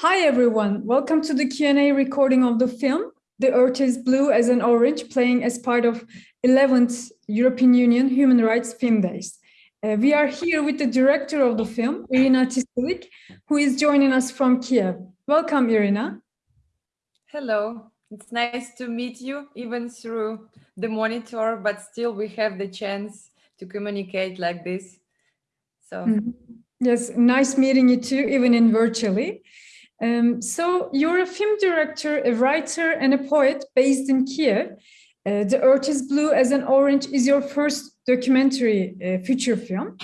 Hi everyone, welcome to the Q&A recording of the film The Earth is Blue as an Orange playing as part of 11th European Union Human Rights Film Days. Uh, we are here with the director of the film, Irina Tsilyk, who is joining us from Kiev. Welcome, Irina. Hello, it's nice to meet you, even through the monitor, but still we have the chance to communicate like this. So. Mm -hmm. Yes, nice meeting you too, even in virtually. Um, so you're a film director, a writer, and a poet based in Kiev. Uh, the Earth is Blue as an Orange is your first documentary uh, feature film.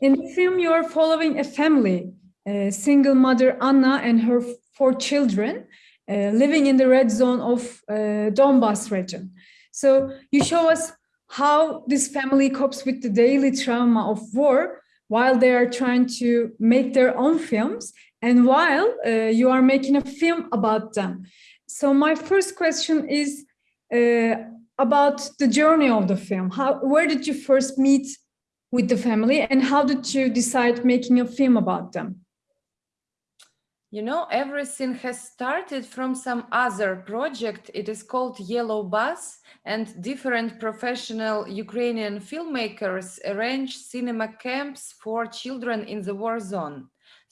In the film, you are following a family, a single mother, Anna, and her four children, uh, living in the red zone of uh, Donbas region. So you show us how this family copes with the daily trauma of war while they are trying to make their own films and while uh, you are making a film about them. So my first question is uh, about the journey of the film. How, where did you first meet with the family and how did you decide making a film about them? You know, everything has started from some other project. It is called Yellow Bus and different professional Ukrainian filmmakers arrange cinema camps for children in the war zone.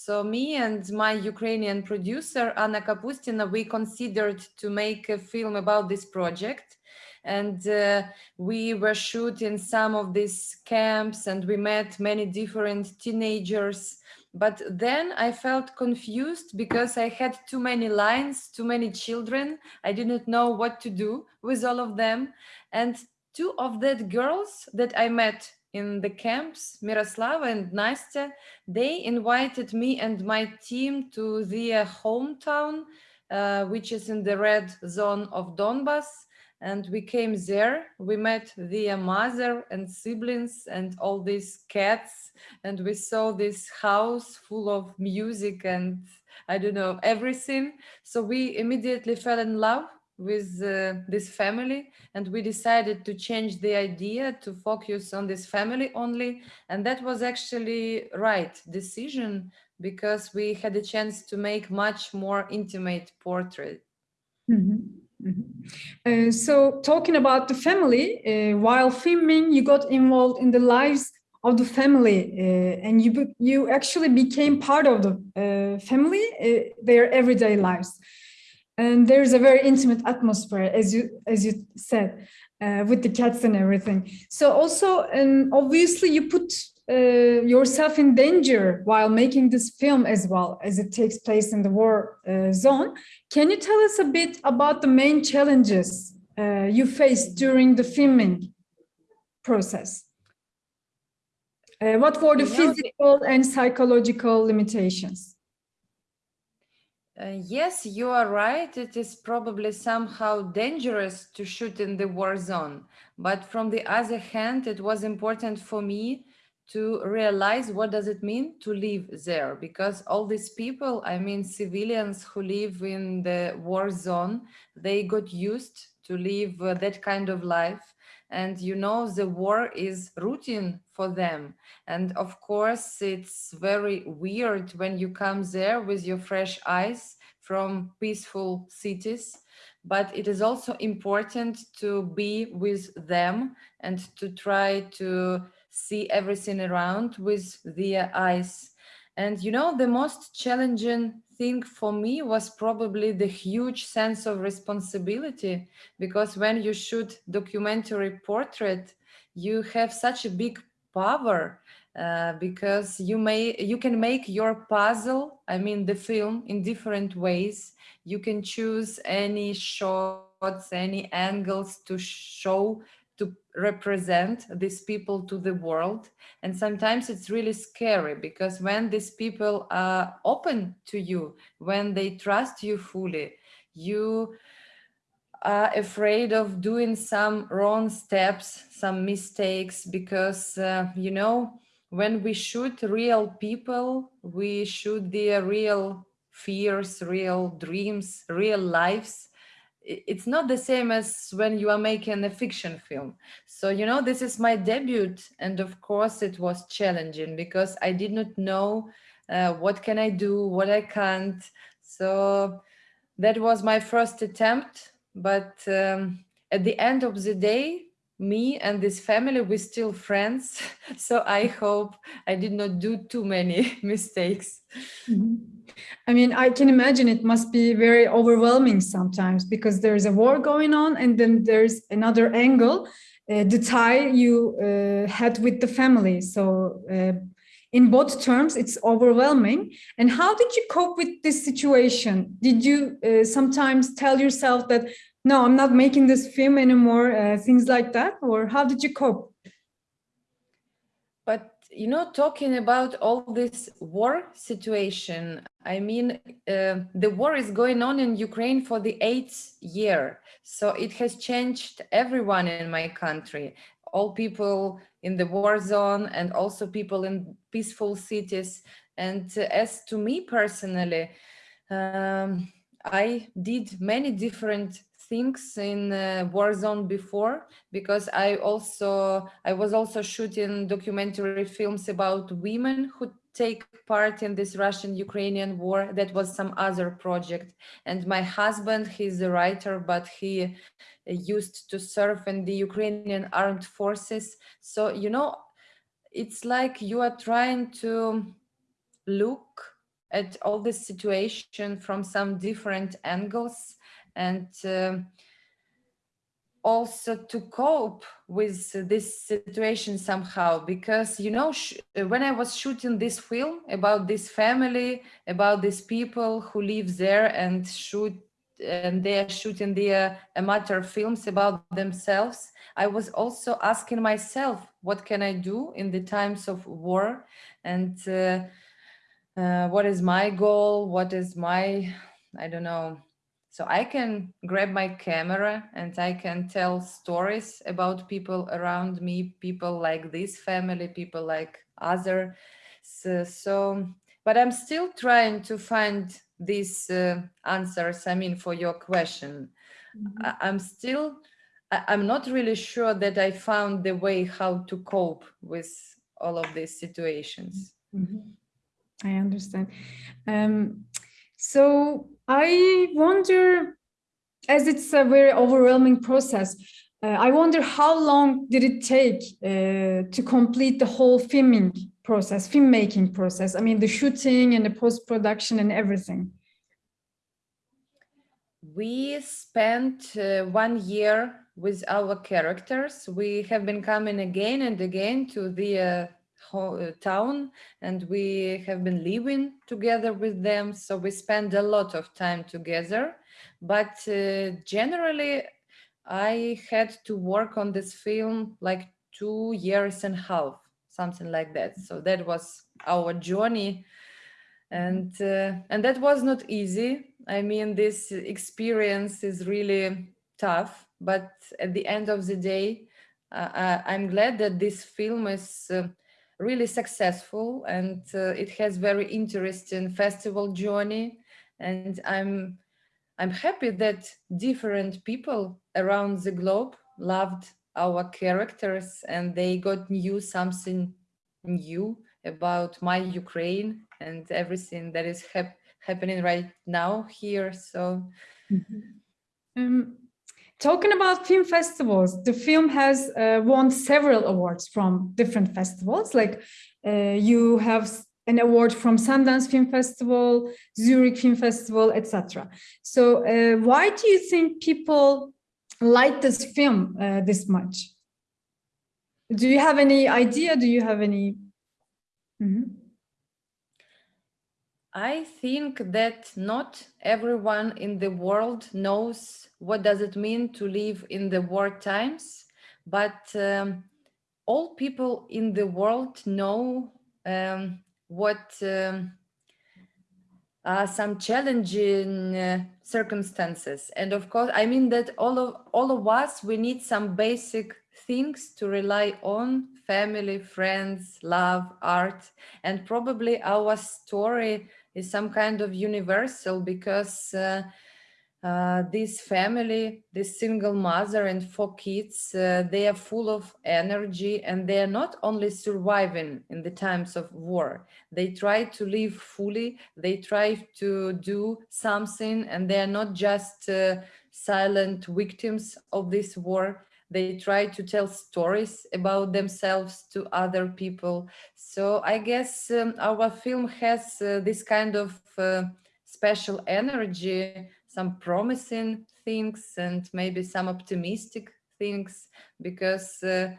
So me and my Ukrainian producer, Anna Kapustina, we considered to make a film about this project. And uh, we were shooting some of these camps and we met many different teenagers. But then I felt confused because I had too many lines, too many children. I didn't know what to do with all of them. And two of that girls that I met in the camps, Miroslava and Nastya, they invited me and my team to their hometown, uh, which is in the red zone of Donbas. And we came there, we met their mother and siblings and all these cats. And we saw this house full of music and I don't know, everything. So we immediately fell in love with uh, this family and we decided to change the idea to focus on this family only and that was actually right decision because we had a chance to make much more intimate portrait mm -hmm. Mm -hmm. Uh, so talking about the family uh, while filming you got involved in the lives of the family uh, and you you actually became part of the uh, family uh, their everyday lives and there's a very intimate atmosphere as you as you said uh, with the cats and everything. So also and obviously you put uh, yourself in danger while making this film as well as it takes place in the war uh, zone. Can you tell us a bit about the main challenges uh, you faced during the filming process? Uh, what were the physical and psychological limitations yes, you are right. It is probably somehow dangerous to shoot in the war zone. But from the other hand, it was important for me to realize what does it mean to live there because all these people i mean civilians who live in the war zone they got used to live uh, that kind of life and you know the war is routine for them. And of course it's very weird when you come there with your fresh eyes from peaceful cities. But it is also important to be with them and to try to see everything around with their eyes. And you know the most challenging thing for me was probably the huge sense of responsibility because when you shoot documentary portrait you have such a big power uh, because you may you can make your puzzle i mean the film in different ways. You can choose any shots any angles to show represent these people to the world. And sometimes it's really scary because when these people are open to you, when they trust you fully, you are afraid of doing some wrong steps, some mistakes, because, uh, you know, when we shoot real people, we shoot their real fears, real dreams, real lives it's not the same as when you are making a fiction film. So, you know, this is my debut. And of course it was challenging because I did not know uh, what can I do, what I can't. So that was my first attempt. But um, at the end of the day, me and this family, we're still friends. So I hope I did not do too many mistakes. Mm -hmm. I mean, I can imagine it must be very overwhelming sometimes because there's a war going on and then there's another angle, uh, the tie you uh, had with the family. So uh, in both terms, it's overwhelming. And how did you cope with this situation? Did you uh, sometimes tell yourself that, no, I'm not making this film anymore, uh, things like that? Or how did you cope? But, you know, talking about all this war situation, I mean, uh, the war is going on in Ukraine for the eighth year. So it has changed everyone in my country all people in the war zone and also people in peaceful cities. And as to me personally, um, I did many different things in uh, war zone before because I also I was also shooting documentary films about women who take part in this Russian-Ukrainian war. That was some other project. And my husband, he's a writer, but he used to serve in the Ukrainian armed forces. So, you know, it's like you are trying to look at all this situation from some different angles and uh, also to cope with this situation somehow because you know when i was shooting this film about this family about these people who live there and shoot and they are shooting their amateur films about themselves, I was also asking myself, what can I do in the times of war? And uh, uh, what is my goal? What is my, I don't know. So I can grab my camera and I can tell stories about people around me, people like this family, people like other. So, so but I'm still trying to find these uh, answers, I mean, for your question. Mm -hmm. I, am still, I, am not really sure that I found the way how to cope with all of these situations. Mm -hmm. I understand. Um, so I wonder, as it's a very overwhelming process, uh, I wonder how long did it take uh, to complete the whole filming process, filmmaking process? I mean, the shooting and the post-production and everything. We spent uh, one year with our characters. We have been coming again and again to the uh, town and we have been living together with them. So we spend a lot of time together. But uh, generally, I had to work on this film like two years and a half, something like that. So that was our journey and uh, and that was not easy i mean this experience is really tough but at the end of the day uh, i'm glad that this film is uh, really successful and uh, it has very interesting festival journey and i'm i'm happy that different people around the globe loved our characters and they got new something new about my Ukraine and everything that is hap happening right now here. So, mm -hmm. um, talking about film festivals, the film has uh, won several awards from different festivals. Like uh, you have an award from Sundance Film Festival, Zurich Film Festival, etc. So, uh, why do you think people like this film uh, this much? Do you have any idea? Do you have any? Mm -hmm. I think that not everyone in the world knows what does it mean to live in the war times, but um, all people in the world know um, what um, are some challenging uh, circumstances. And of course, I mean that all of, all of us, we need some basic things to rely on, family, friends, love, art, and probably our story is some kind of universal because uh, uh, this family, this single mother and four kids, uh, they are full of energy and they are not only surviving in the times of war. They try to live fully, they try to do something and they are not just uh, silent victims of this war. They try to tell stories about themselves to other people. So I guess um, our film has uh, this kind of uh, special energy some promising things and maybe some optimistic things because uh,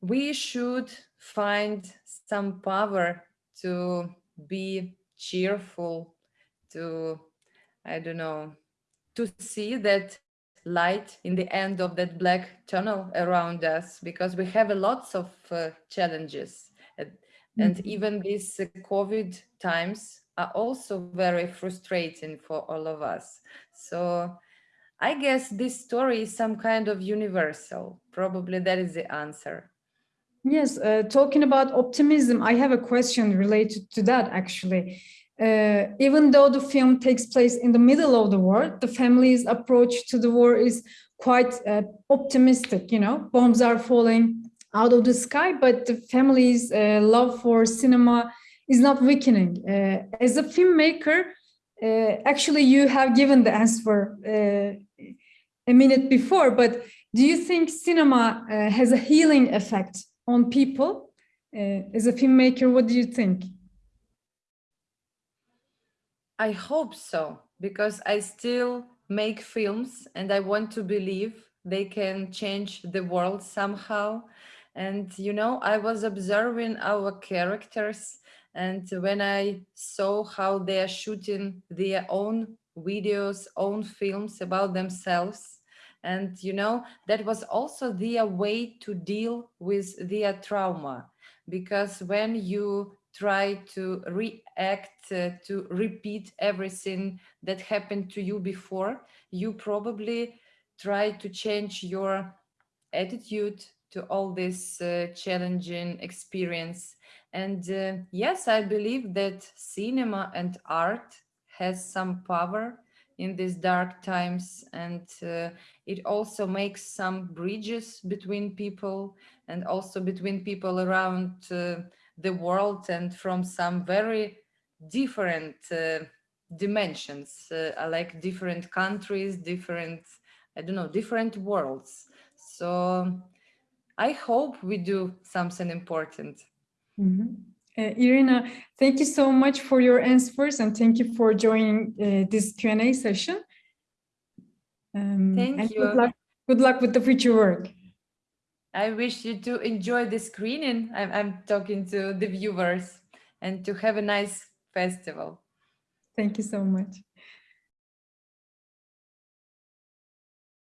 we should find some power to be cheerful to i don't know to see that light in the end of that black tunnel around us because we have a lots of uh, challenges and, mm -hmm. even these uh, covid times are also very frustrating for all of us. So I guess this story is some kind of universal. Probably that is the answer. Yes, uh, talking about optimism, I have a question related to that actually. Uh, even though the film takes place in the middle of the war, the family's approach to the war is quite uh, optimistic, you know, bombs are falling out of the sky, but the family's uh, love for cinema is not weakening. Uh, as a filmmaker, uh, actually you have given the answer uh, a minute before, but do you think cinema uh, has a healing effect on people? Uh, as a filmmaker, what do you think? I hope so, because I still make films and I want to believe they can change the world somehow. And, you know, I was observing our characters and when I saw how they are shooting their own videos, own films about themselves, and you know, that was also their way to deal with their trauma. Because when you try to react, uh, to repeat everything that happened to you before, you probably try to change your attitude to all this uh, challenging experience and uh, yes, I believe that cinema and art has some power in these dark times. And uh, it also makes some bridges between people and also between people around uh, the world and from some very different uh, dimensions. Uh, like different countries different i don't know different worlds. So i hope we do something important Mm -hmm. uh, Irina, thank you so much for your answers and thank you for joining uh, this Q&A session. Um, thank you. Good luck, good luck with the future work. I wish you to enjoy the screening. I'm, I'm talking to the viewers and to have a nice festival. Thank you so much.